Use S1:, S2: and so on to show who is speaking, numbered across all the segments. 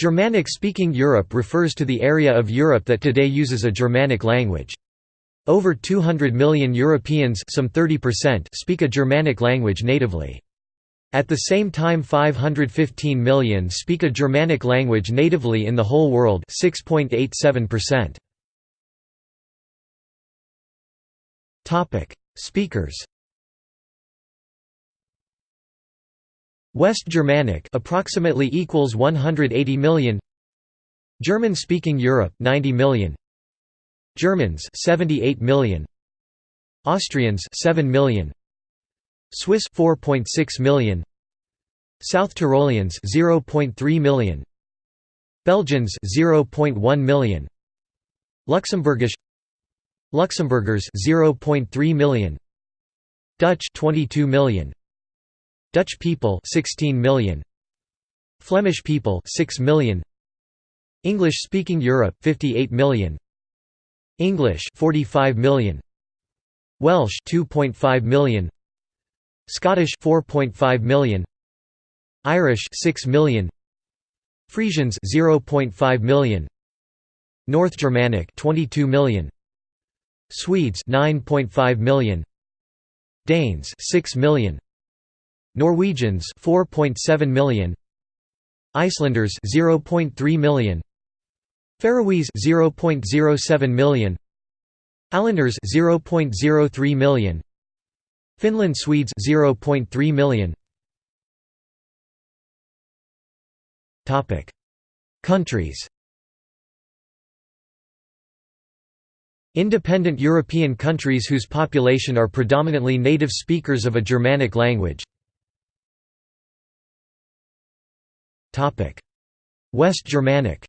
S1: Germanic-speaking Europe refers to the area of Europe that today uses a Germanic language. Over 200 million Europeans some 30% speak a Germanic language natively. At the same time 515 million speak a Germanic language natively in the whole world 6.87%. Topic: Speakers. West Germanic approximately equals 180 million. German speaking Europe 90 million. Germans 78 million. Austrians 7 million. Swiss 4.6 million South Tyroleans 0.3 million Belgians 0.1 million Luxembourgish Luxembourgers 0.3 million Dutch 22 million Dutch people 16 million. Flemish people 6 million. English speaking Europe 58 million. English 45 million. Welsh 2.5 million. Scottish 4.5 million. Irish 6 million. Frisians 0.5 million. North Germanic 22 million. Swedes 9.5 million. Danes 6 million Norwegians 4.7 million. Icelanders 0.3 million. Faroese 0.07 million. Ålanders 0.03 million. Finland Swedes 0.3 million. Topic. Countries. Independent European countries whose population are predominantly native speakers of a Germanic language West Germanic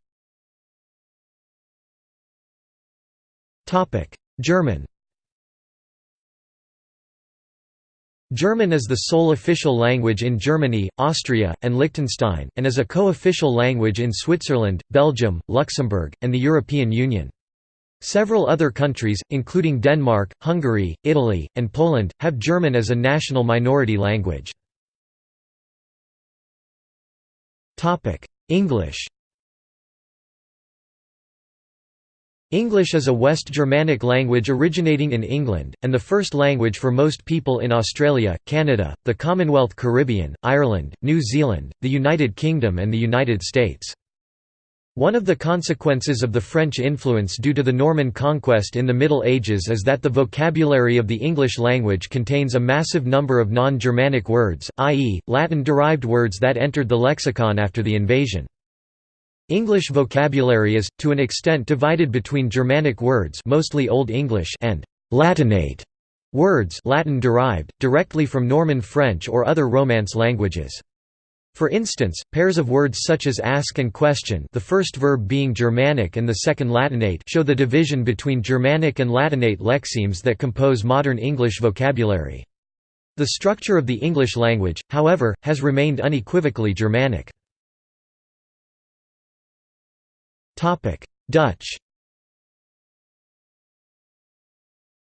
S1: German German is the sole official language in Germany, Austria, and Liechtenstein, and is a co-official language in Switzerland, Belgium, Luxembourg, and the European Union. Several other countries, including Denmark, Hungary, Italy, and Poland, have German as a national minority language. English English is a West Germanic language originating in England, and the first language for most people in Australia, Canada, the Commonwealth Caribbean, Ireland, New Zealand, the United Kingdom and the United States. One of the consequences of the French influence due to the Norman conquest in the Middle Ages is that the vocabulary of the English language contains a massive number of non-Germanic words, i.e., Latin-derived words that entered the lexicon after the invasion. English vocabulary is, to an extent divided between Germanic words mostly Old English and «Latinate» words Latin-derived, directly from Norman French or other Romance languages. For instance, pairs of words such as ask and question the first verb being Germanic and the second Latinate show the division between Germanic and Latinate lexemes that compose modern English vocabulary. The structure of the English language, however, has remained unequivocally Germanic. Dutch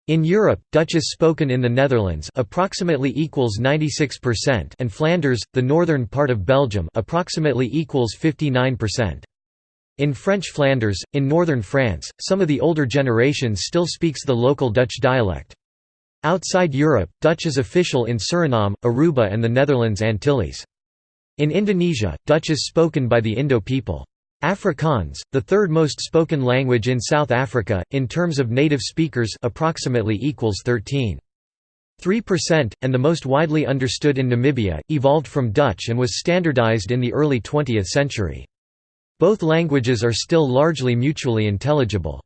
S1: In Europe, Dutch is spoken in the Netherlands approximately equals 96% and Flanders, the northern part of Belgium approximately equals 59%. In French Flanders, in northern France, some of the older generations still speaks the local Dutch dialect. Outside Europe, Dutch is official in Suriname, Aruba and the Netherlands Antilles. In Indonesia, Dutch is spoken by the Indo people. Afrikaans, the third most spoken language in South Africa, in terms of native speakers approximately equals 13. 3%, and the most widely understood in Namibia, evolved from Dutch and was standardized in the early 20th century. Both languages are still largely mutually intelligible.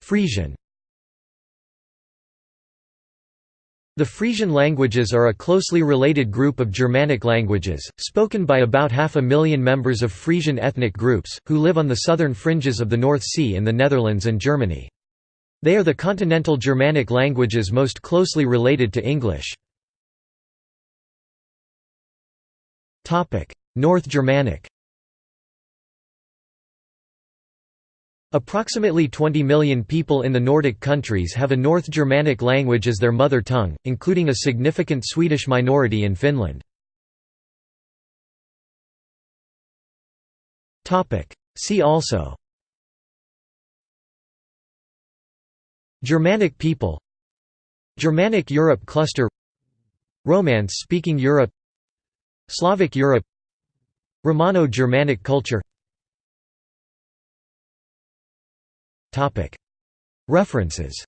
S1: Frisian The Frisian languages are a closely related group of Germanic languages, spoken by about half a million members of Frisian ethnic groups, who live on the southern fringes of the North Sea in the Netherlands and Germany. They are the continental Germanic languages most closely related to English. North Germanic Approximately 20 million people in the Nordic countries have a North Germanic language as their mother tongue, including a significant Swedish minority in Finland. See also Germanic people Germanic Europe cluster Romance-speaking Europe Slavic Europe Romano-Germanic culture References.